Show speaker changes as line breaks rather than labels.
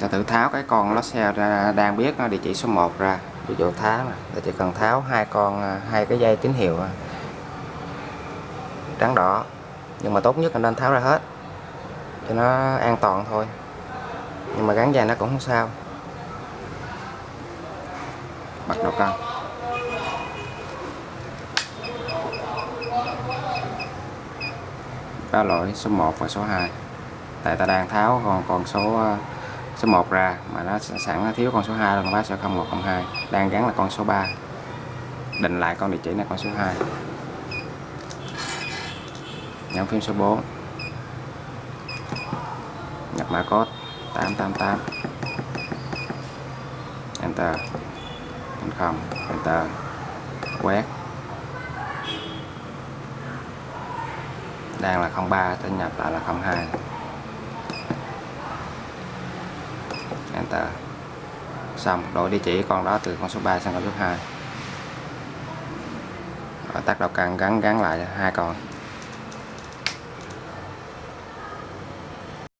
ta thử tháo cái con lót xe ra, đang biết địa chỉ số 1 ra. Ví dụ tháo nè, là chỉ cần tháo hai con à, hai cái dây tín hiệu trắng đỏ. Nhưng mà tốt nhất là nên tháo ra hết, cho nó an toàn thôi. Nhưng mà gắn dây nó cũng không sao. Bắt đầu cân ba lỗi số 1 và số 2 tại ta đang tháo còn con số à, số 1 ra, mà nó sẵn nó thiếu con số 2 là con bác sẽ 0102 đang gắn là con số 3 định lại con địa chỉ là con số 2 nhấn phím số 4 nhập mã code 888 enter. Thành không. Enter. Quét. Đang là 03 tên nhập lại là 02 enter xong đổi địa chỉ con đó từ con số 3 sang con số 2 tắt đầu cần gắn gắn lại hai con.